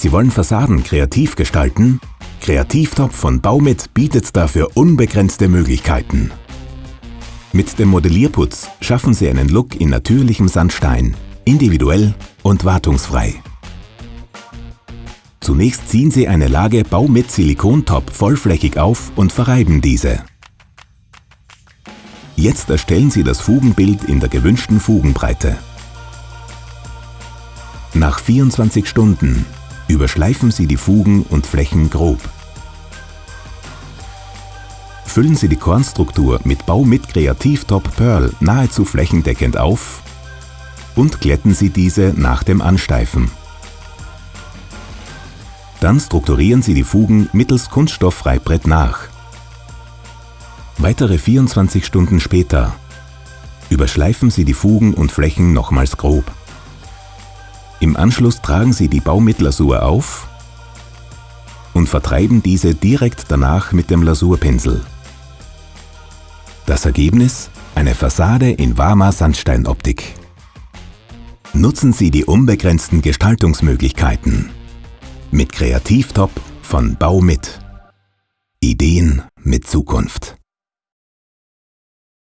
Sie wollen Fassaden kreativ gestalten? Kreativtop von Baumit bietet dafür unbegrenzte Möglichkeiten. Mit dem Modellierputz schaffen Sie einen Look in natürlichem Sandstein, individuell und wartungsfrei. Zunächst ziehen Sie eine Lage Baumit Silikontop vollflächig auf und verreiben diese. Jetzt erstellen Sie das Fugenbild in der gewünschten Fugenbreite. Nach 24 Stunden überschleifen Sie die Fugen und Flächen grob. Füllen Sie die Kornstruktur mit Bau mit Kreativtop Pearl nahezu flächendeckend auf und glätten Sie diese nach dem Ansteifen. Dann strukturieren Sie die Fugen mittels Kunststoffreibrett nach. Weitere 24 Stunden später überschleifen Sie die Fugen und Flächen nochmals grob. Im Anschluss tragen Sie die Baumitlasur auf und vertreiben diese direkt danach mit dem Lasurpinsel. Das Ergebnis? Eine Fassade in warmer Sandsteinoptik. Nutzen Sie die unbegrenzten Gestaltungsmöglichkeiten. Mit Kreativtop von Baumit. Ideen mit Zukunft.